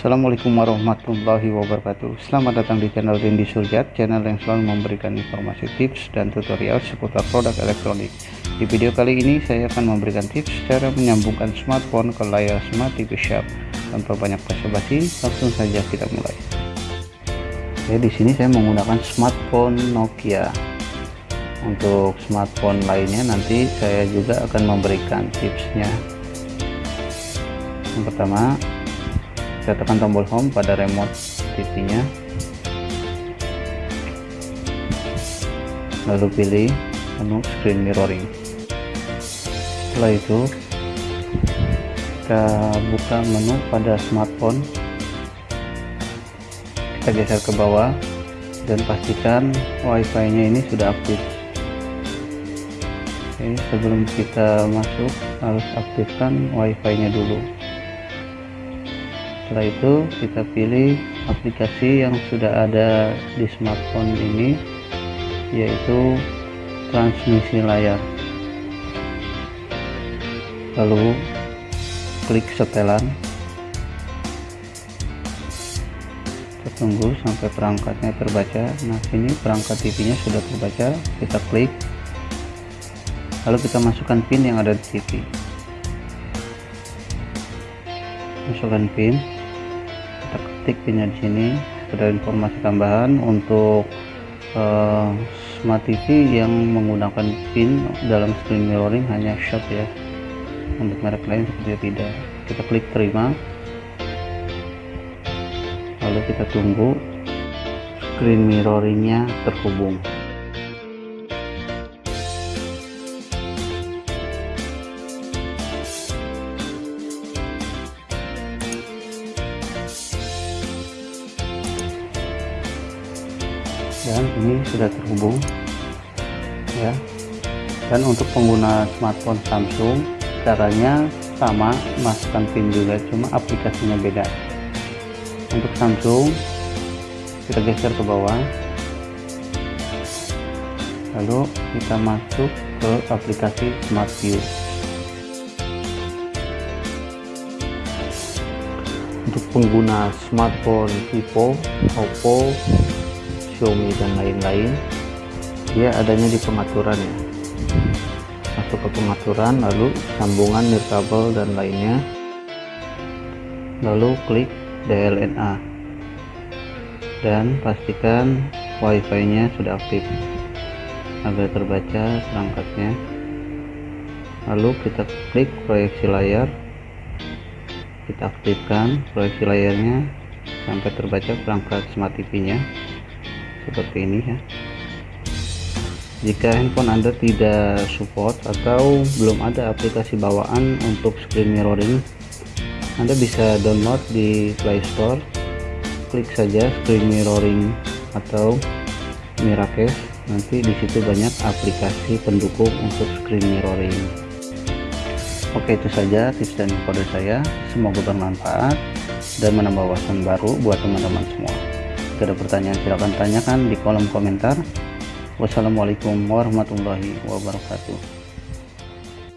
Assalamualaikum warahmatullahi wabarakatuh. Selamat datang di channel Rindy Surjat Channel yang selalu memberikan informasi tips dan tutorial seputar produk elektronik. Di video kali ini saya akan memberikan tips cara menyambungkan smartphone ke layar Smart TV Shop Tanpa banyak basa-basi langsung saja kita mulai. Oke di sini saya menggunakan smartphone Nokia. Untuk smartphone lainnya nanti saya juga akan memberikan tipsnya. Yang pertama saya tekan tombol home pada remote TV nya lalu pilih menu screen mirroring. Setelah itu kita buka menu pada smartphone. Kita geser ke bawah dan pastikan wifi nya ini sudah aktif. Oke, sebelum kita masuk harus aktifkan wifi nya dulu setelah itu kita pilih aplikasi yang sudah ada di smartphone ini yaitu transmisi layar. Lalu klik setelan. Kita tunggu sampai perangkatnya terbaca. Nah sini perangkat TV nya sudah terbaca. Kita klik. Lalu kita masukkan pin yang ada di TV masukkan pin ketik pinnya di sini. Ada informasi tambahan untuk uh, smart TV yang menggunakan pin dalam screen mirroring hanya shop ya. Untuk merek lain seperti tidak. Kita klik terima. Lalu kita tunggu screen mirroringnya terhubung dan ini sudah terhubung ya. Dan untuk pengguna smartphone Samsung caranya sama masukkan pin juga cuma aplikasinya beda. Untuk Samsung kita geser ke bawah. Lalu kita masuk ke aplikasi Smart View. Untuk pengguna smartphone Vivo, Oppo, Xiaomi dan lain-lain dia adanya di pengaturan ya. Masuk ke pengaturan lalu sambungan nirkabel dan lainnya. Lalu klik DLNA dan pastikan wifi nya sudah aktif. Agar terbaca perangkatnya. Lalu kita klik proyeksi layar. Kita aktifkan proyeksi layarnya sampai terbaca perangkat smart TV nya seperti ini ya. Jika handphone anda tidak support atau belum ada aplikasi bawaan untuk screen mirroring anda bisa download di Play Store klik saja screen mirroring atau Miracase nanti di situ banyak aplikasi pendukung untuk screen mirroring. Oke itu saja tips dan dari saya. Semoga bermanfaat dan menambah wawasan baru buat teman-teman semua jika ada pertanyaan silahkan tanyakan di kolom komentar. Wassalamualaikum warahmatullahi wabarakatuh